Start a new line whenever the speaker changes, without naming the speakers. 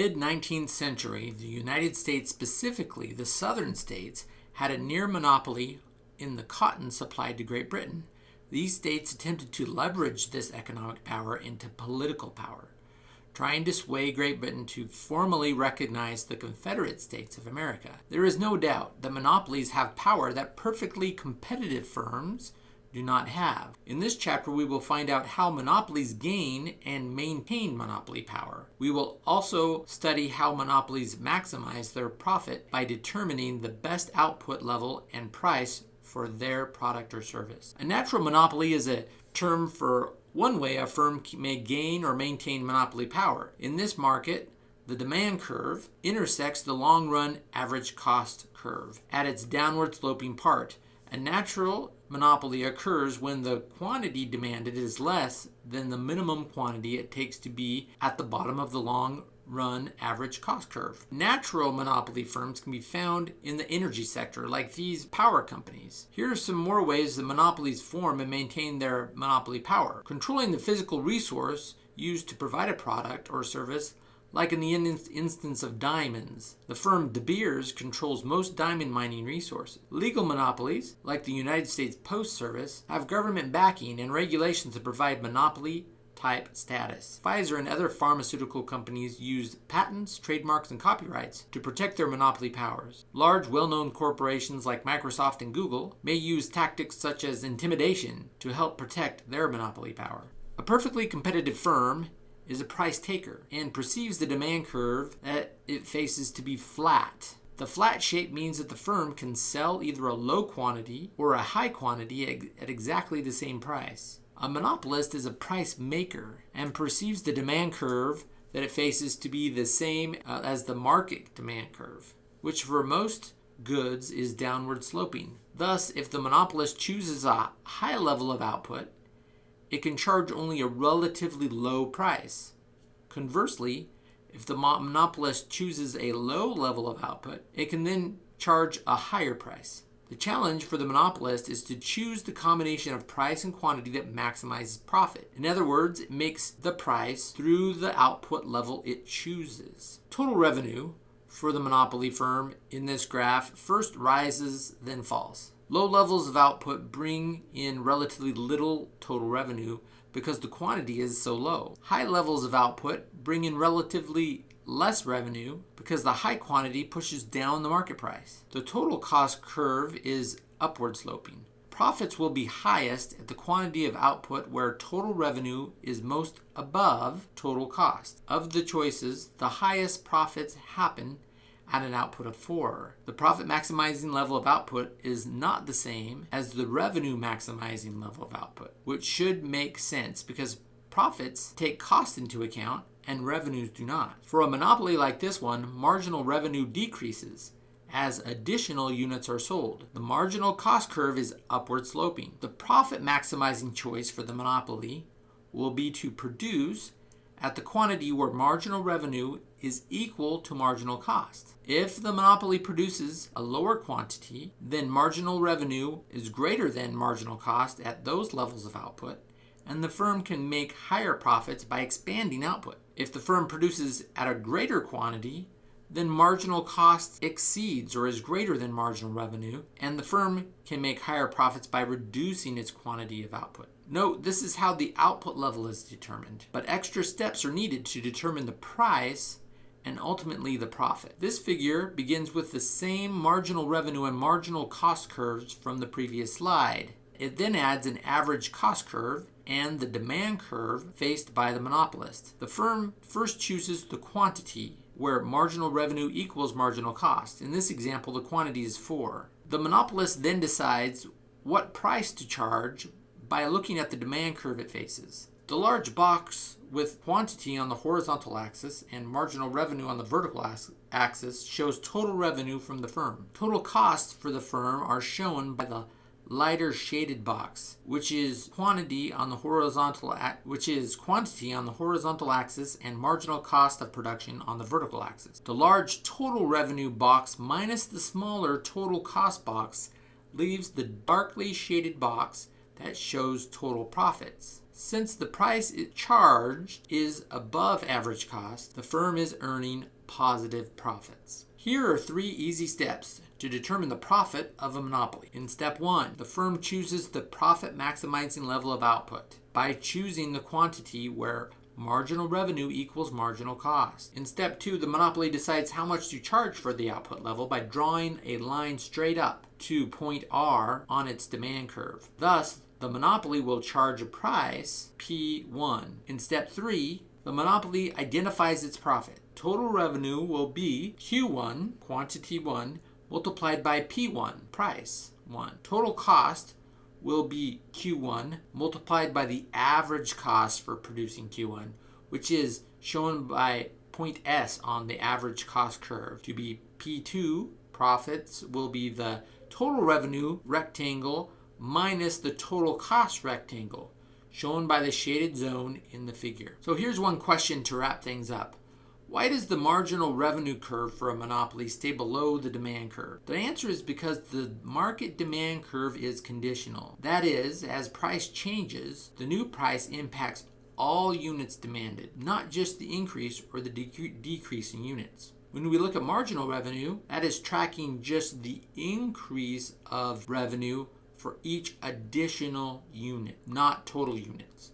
mid 19th century, the United States, specifically the southern states, had a near monopoly in the cotton supplied to Great Britain. These states attempted to leverage this economic power into political power, trying to sway Great Britain to formally recognize the Confederate States of America. There is no doubt that monopolies have power that perfectly competitive firms do not have. In this chapter, we will find out how monopolies gain and maintain monopoly power. We will also study how monopolies maximize their profit by determining the best output level and price for their product or service. A natural monopoly is a term for one way a firm may gain or maintain monopoly power. In this market, the demand curve intersects the long run average cost curve at its downward sloping part. A natural monopoly occurs when the quantity demanded is less than the minimum quantity it takes to be at the bottom of the long run average cost curve. Natural monopoly firms can be found in the energy sector, like these power companies. Here are some more ways that monopolies form and maintain their monopoly power. Controlling the physical resource used to provide a product or service like in the instance of diamonds, the firm De Beers controls most diamond mining resources. Legal monopolies, like the United States Post Service, have government backing and regulations that provide monopoly type status. Pfizer and other pharmaceutical companies use patents, trademarks, and copyrights to protect their monopoly powers. Large, well-known corporations like Microsoft and Google may use tactics such as intimidation to help protect their monopoly power. A perfectly competitive firm is a price taker and perceives the demand curve that it faces to be flat. The flat shape means that the firm can sell either a low quantity or a high quantity at exactly the same price. A monopolist is a price maker and perceives the demand curve that it faces to be the same uh, as the market demand curve, which for most goods is downward sloping. Thus, if the monopolist chooses a high level of output, it can charge only a relatively low price. Conversely, if the monopolist chooses a low level of output, it can then charge a higher price. The challenge for the monopolist is to choose the combination of price and quantity that maximizes profit. In other words, it makes the price through the output level it chooses. Total revenue for the monopoly firm in this graph first rises, then falls. Low levels of output bring in relatively little total revenue because the quantity is so low. High levels of output bring in relatively less revenue because the high quantity pushes down the market price. The total cost curve is upward sloping. Profits will be highest at the quantity of output where total revenue is most above total cost. Of the choices, the highest profits happen at an output of 4. The profit maximizing level of output is not the same as the revenue maximizing level of output, which should make sense because profits take cost into account and revenues do not. For a monopoly like this one, marginal revenue decreases as additional units are sold. The marginal cost curve is upward sloping. The profit maximizing choice for the monopoly will be to produce at the quantity where marginal revenue is equal to marginal cost. If the monopoly produces a lower quantity, then marginal revenue is greater than marginal cost at those levels of output, and the firm can make higher profits by expanding output. If the firm produces at a greater quantity, then marginal cost exceeds or is greater than marginal revenue, and the firm can make higher profits by reducing its quantity of output. Note, this is how the output level is determined, but extra steps are needed to determine the price and ultimately the profit. This figure begins with the same marginal revenue and marginal cost curves from the previous slide. It then adds an average cost curve and the demand curve faced by the monopolist. The firm first chooses the quantity where marginal revenue equals marginal cost. In this example, the quantity is 4. The monopolist then decides what price to charge by looking at the demand curve it faces. The large box with quantity on the horizontal axis and marginal revenue on the vertical axis shows total revenue from the firm. Total costs for the firm are shown by the lighter shaded box, which is quantity on the horizontal which is quantity on the horizontal axis and marginal cost of production on the vertical axis. The large total revenue box minus the smaller total cost box leaves the darkly shaded box that shows total profits. Since the price it charged is above average cost, the firm is earning positive profits. Here are three easy steps to determine the profit of a monopoly. In step one, the firm chooses the profit maximizing level of output by choosing the quantity where marginal revenue equals marginal cost. In step two, the monopoly decides how much to charge for the output level by drawing a line straight up to point R on its demand curve. Thus, the monopoly will charge a price P1. In step three, the monopoly identifies its profit. Total revenue will be Q1, quantity 1, multiplied by P1, price 1. Total cost will be Q1 multiplied by the average cost for producing Q1, which is shown by point S on the average cost curve to be P2. Profits will be the total revenue rectangle minus the total cost rectangle, shown by the shaded zone in the figure. So here's one question to wrap things up. Why does the marginal revenue curve for a monopoly stay below the demand curve? The answer is because the market demand curve is conditional. That is, as price changes, the new price impacts all units demanded, not just the increase or the decrease in units. When we look at marginal revenue, that is tracking just the increase of revenue for each additional unit, not total units.